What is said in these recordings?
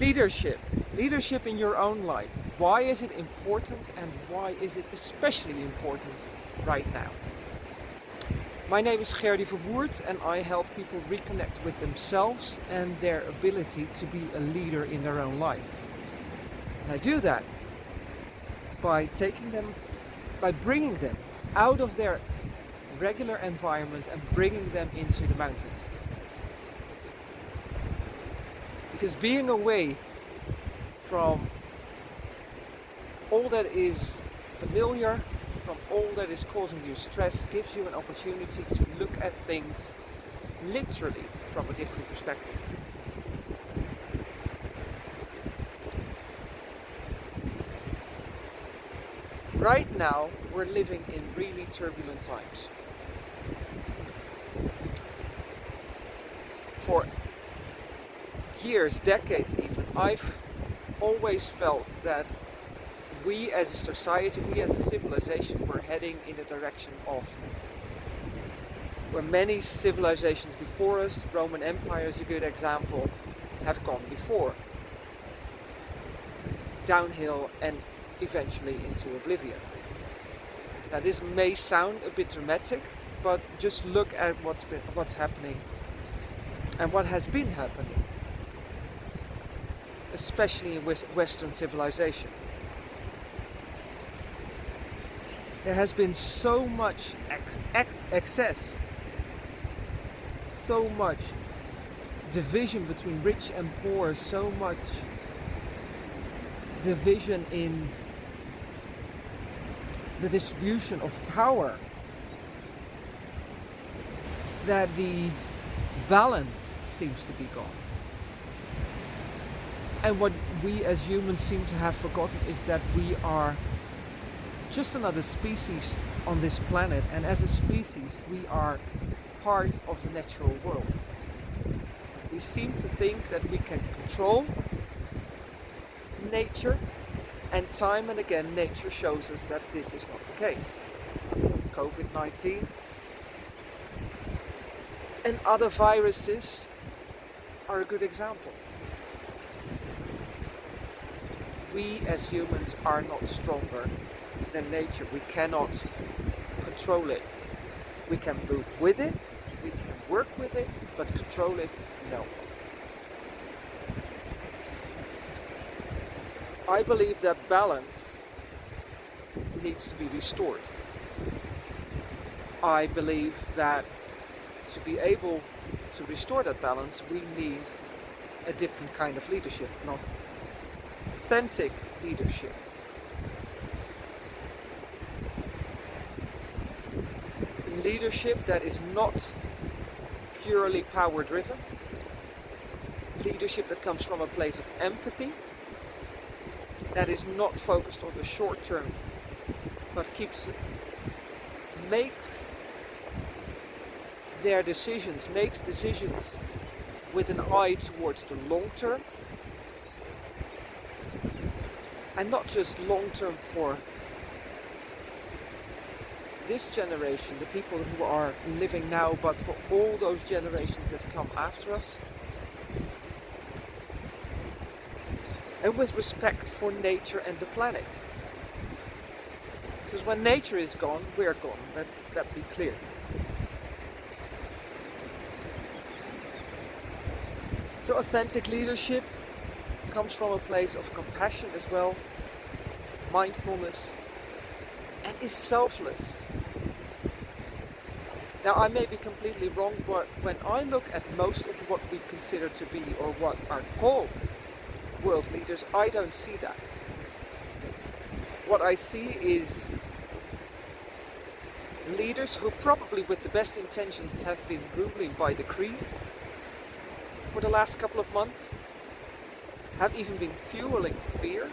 Leadership. Leadership in your own life. Why is it important and why is it especially important right now? My name is Gerdy Verwoerd and I help people reconnect with themselves and their ability to be a leader in their own life. And I do that by taking them, by bringing them out of their regular environment and bringing them into the mountains. Because being away from all that is familiar, from all that is causing you stress, gives you an opportunity to look at things literally from a different perspective. Right now, we're living in really turbulent times. For years, decades even, I've always felt that we as a society, we as a civilization, were heading in the direction of where many civilizations before us, Roman Empire is a good example, have gone before. Downhill and eventually into oblivion. Now this may sound a bit dramatic, but just look at what's been what's happening and what has been happening especially in Western civilization. There has been so much ex ex excess, so much division between rich and poor, so much division in the distribution of power that the balance seems to be gone. And what we as humans seem to have forgotten is that we are just another species on this planet and as a species we are part of the natural world. We seem to think that we can control nature and time and again nature shows us that this is not the case. COVID-19 and other viruses are a good example. We as humans are not stronger than nature. We cannot control it. We can move with it, we can work with it, but control it, no. I believe that balance needs to be restored. I believe that to be able to restore that balance, we need a different kind of leadership, not authentic leadership. Leadership that is not purely power driven. Leadership that comes from a place of empathy. That is not focused on the short term, but keeps, makes their decisions, makes decisions with an eye towards the long term and not just long term for this generation, the people who are living now, but for all those generations that come after us. And with respect for nature and the planet. Because when nature is gone, we're gone, let that be clear. So authentic leadership comes from a place of compassion as well, mindfulness, and is selfless. Now I may be completely wrong, but when I look at most of what we consider to be or what are called world leaders, I don't see that. What I see is leaders who probably with the best intentions have been ruling by decree for the last couple of months have even been fueling fear.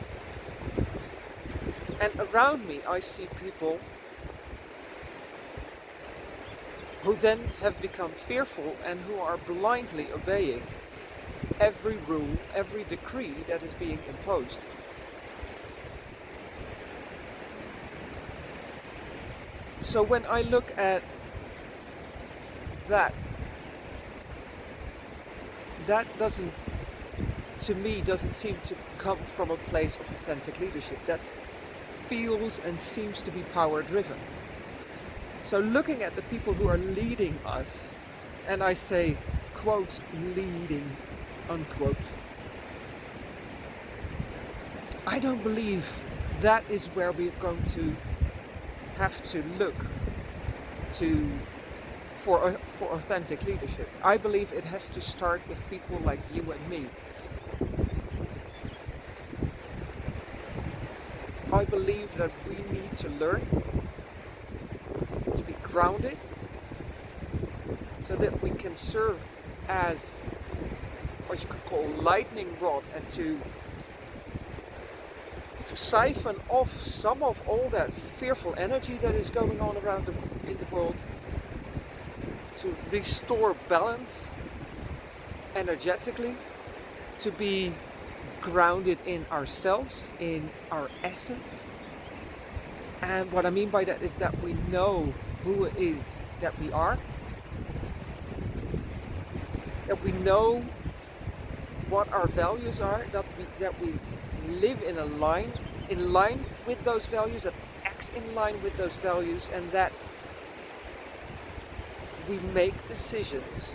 And around me I see people who then have become fearful and who are blindly obeying every rule, every decree that is being imposed. So when I look at that, that doesn't to me doesn't seem to come from a place of authentic leadership. That feels and seems to be power driven. So looking at the people who are leading us, and I say quote leading unquote, I don't believe that is where we're going to have to look to for, uh, for authentic leadership. I believe it has to start with people like you and me. I believe that we need to learn to be grounded so that we can serve as what you could call lightning rod and to to siphon off some of all that fearful energy that is going on around the, in the world to restore balance energetically to be grounded in ourselves in our essence. And what I mean by that is that we know who it is that we are that we know what our values are that we that we live in a line, in line with those values, that acts in line with those values, and that we make decisions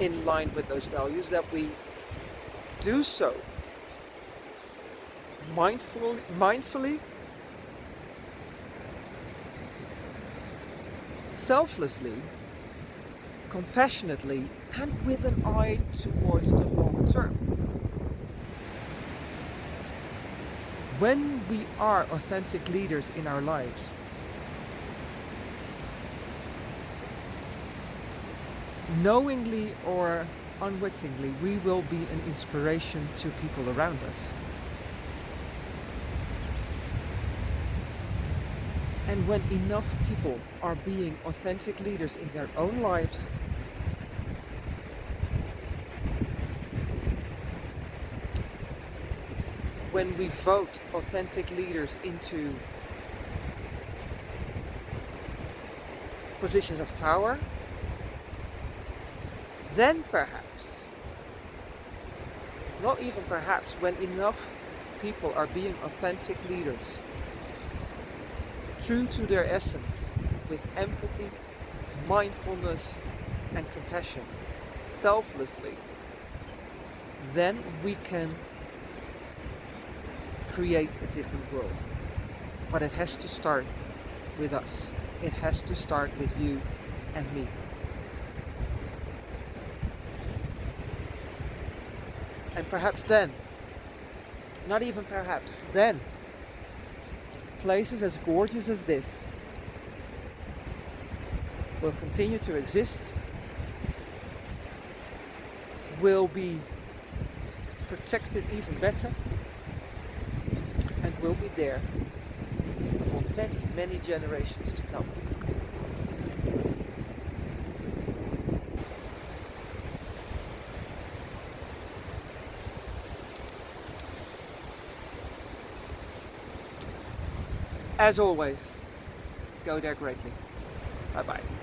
in line with those values, that we do so mindfully, mindfully selflessly, compassionately, and with an eye towards the long term. when we are authentic leaders in our lives, knowingly or unwittingly, we will be an inspiration to people around us. And when enough people are being authentic leaders in their own lives, when we vote authentic leaders into positions of power, then perhaps, not even perhaps, when enough people are being authentic leaders, true to their essence, with empathy, mindfulness and compassion, selflessly, then we can create a different world. But it has to start with us. It has to start with you and me. And perhaps then, not even perhaps, then, places as gorgeous as this will continue to exist, will be protected even better, and will be there for many, many generations to come. As always, go there greatly. Bye bye.